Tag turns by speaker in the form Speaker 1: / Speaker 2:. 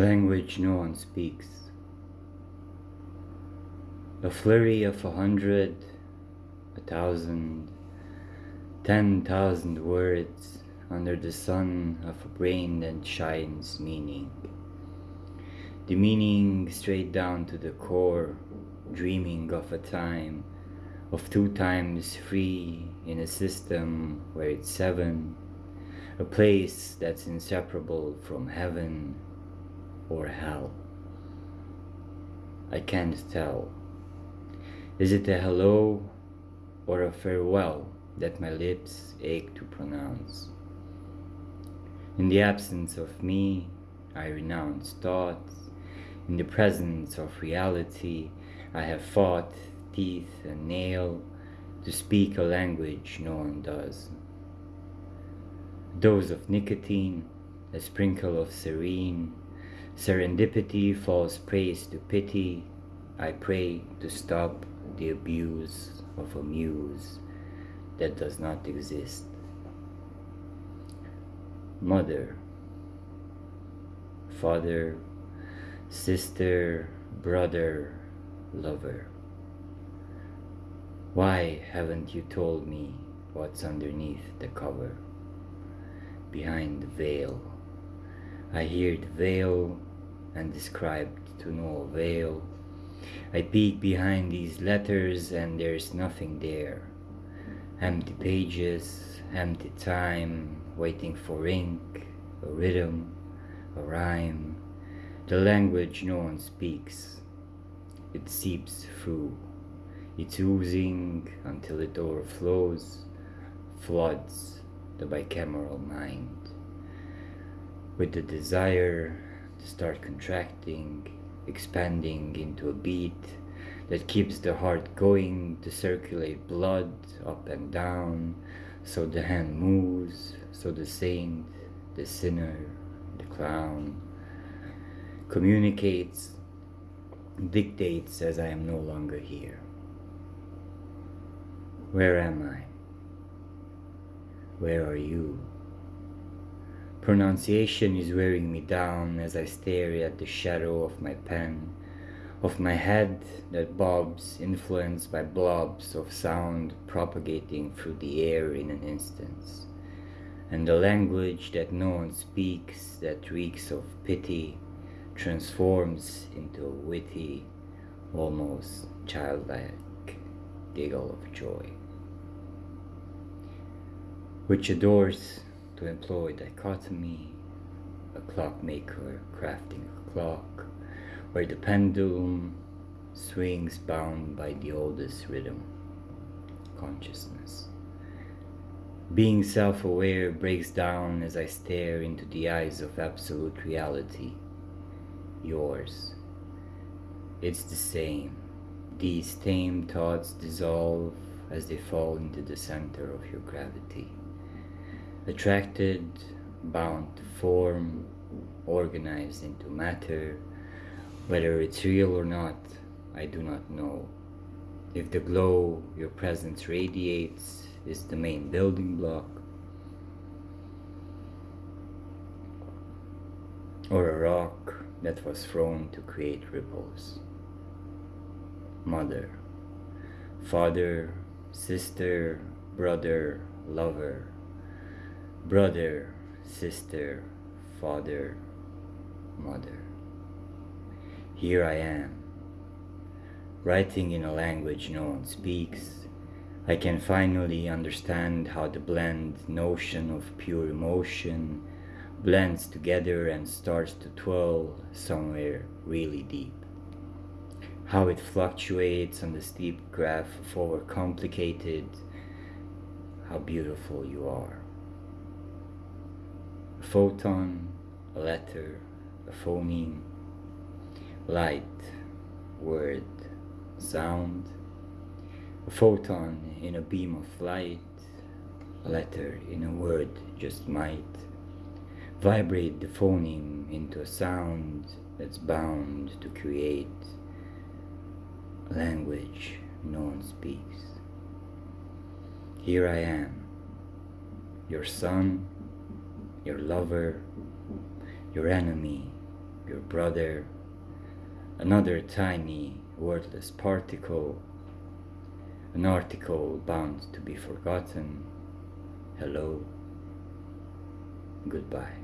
Speaker 1: language no one speaks. A flurry of a hundred, a thousand, ten thousand words under the sun of a brain that shines meaning. The meaning straight down to the core, dreaming of a time of two times three in a system where it's seven, a place that's inseparable from heaven or hell. I can't tell. Is it a hello or a farewell that my lips ache to pronounce? In the absence of me, I renounce thoughts. In the presence of reality, I have fought teeth and nail to speak a language no one does. A dose of nicotine, a sprinkle of serene, serendipity falls praise to pity. I pray to stop the abuse of a muse that does not exist. Mother, father, sister, brother, lover. Why haven't you told me what's underneath the cover? Behind the veil. I hear the veil and described to no avail. I peek behind these letters and there's nothing there. Empty pages, empty time, waiting for ink, a rhythm, a rhyme. The language no one speaks. It seeps through it's oozing until it overflows, floods the bicameral mind with the desire to start contracting, expanding into a beat that keeps the heart going to circulate blood up and down so the hand moves, so the saint, the sinner, the clown communicates, dictates as I am no longer here. Where am I? Where are you? Pronunciation is wearing me down as I stare at the shadow of my pen, of my head that bobs, influenced by blobs of sound propagating through the air in an instant, and the language that no one speaks that reeks of pity transforms into a witty, almost childlike giggle of joy which adores employ dichotomy, a clockmaker crafting a clock, where the pendulum swings bound by the oldest rhythm, consciousness. Being self-aware breaks down as I stare into the eyes of absolute reality, yours. It's the same. These tame thoughts dissolve as they fall into the center of your gravity attracted, bound to form, organized into matter. Whether it's real or not, I do not know. If the glow your presence radiates is the main building block, or a rock that was thrown to create ripples. Mother, father, sister, brother, lover, brother, sister, father, mother. Here I am, writing in a language no one speaks. I can finally understand how the blend notion of pure emotion blends together and starts to twirl somewhere really deep. How it fluctuates on the steep graph of overcomplicated, how beautiful you are photon, a letter, a phoneme, light, word, sound, a photon in a beam of light, a letter in a word just might, vibrate the phoneme into a sound that's bound to create language no one speaks. Here I am, your son, your lover, your enemy, your brother, another tiny, worthless particle, an article bound to be forgotten. Hello, goodbye.